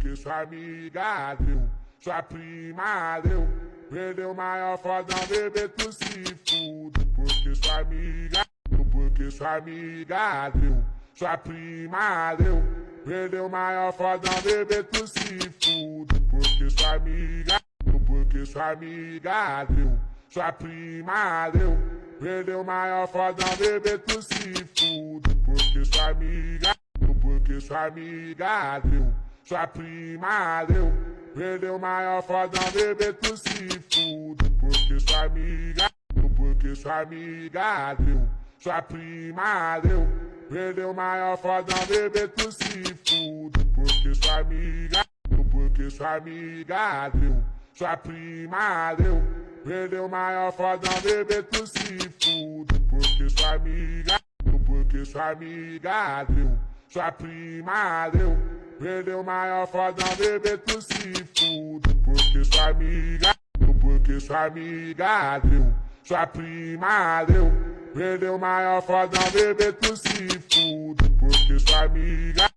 porque sua amiga deu, sua prima deu. Perdeu maior fodão, bebê, tu se fude, porque sua amiga deu, porque sua amiga deu, sua prima deu. Perdeu maior fodão, bebê, tu se fude, porque sua amiga deu, porque sua amiga deu, sua prima deu. Perdeu maior fodão, bebê, tu se fude, porque sua amiga porque sua amiga deu, sua prima deu. Perdeu maior fodão, bebê, tu se fude, porque sua amiga porque sua amiga deu, sua prima deu. Perdeu maior fodão, bebê, tu se fude, porque sua amiga porque sua amiga deu, sua prima deu. Perdeu maior fodão, bebê, tu se fude, porque sua amiga porque sua amiga deu, sua prima deu. Perdeu maior fodão, bebê, tu se fude, porque sua amiga porque sua amiga deu, sua prima deu. Perdeu maior fodão, bebê, tu se fude, porque sua amiga